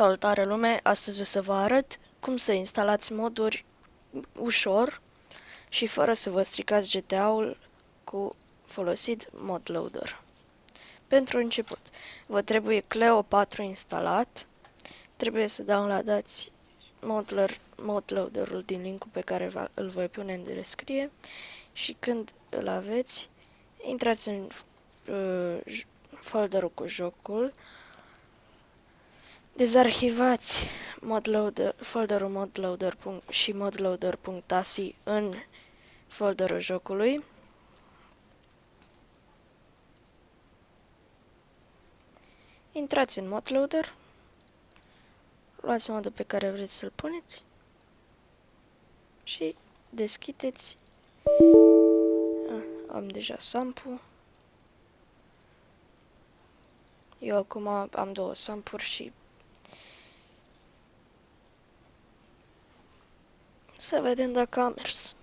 Salutare lume, astăzi o să vă arăt cum să instalați moduri ușor și fără să vă stricați GTA-ul cu folosit mod loader. Pentru început, vă trebuie Cleo 4 instalat, trebuie să downloadați mod, mod loader-ul din linkul pe care îl voi pune în descriere. Și când îl aveți, intrați în uh, folderul cu jocul, Dezarhivați modloader, folderul modloader și modloader.asi în folderul jocului. Intrați în modloader, luați modul pe care vreți să-l puneți și deschideți. Ah, am deja sample. Eu acum am două sampuri și Să vedem dacă a mers.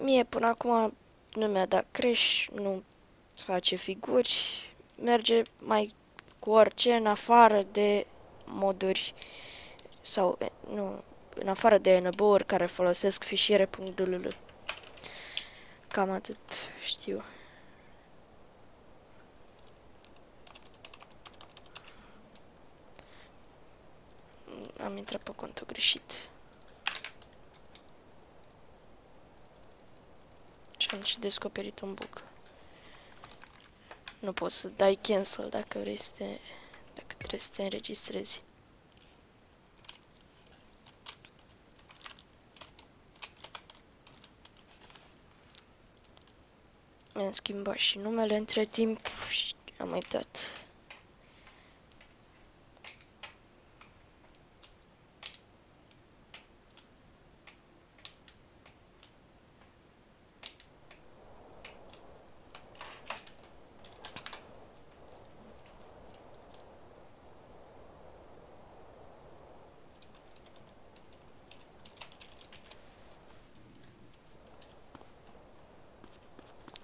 Mie până acum nu mi-a dat crash, nu face figuri, merge mai cu orice în afară de moduri sau nu, în afară de enable care folosesc fișiere.dll. Cam atât știu. Am intrat pe contul greșit. Și am și descoperit un bug. Nu poți să dai cancel dacă vrei să te, dacă trebuie să te înregistrezi. Mi-am schimbat și numele între timp și am uitat.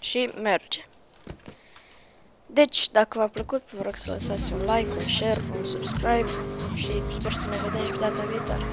Și merge. Deci, dacă v-a plăcut, vă rog să lăsați un like, un share, un subscribe și sper să ne vedem și data viitoare.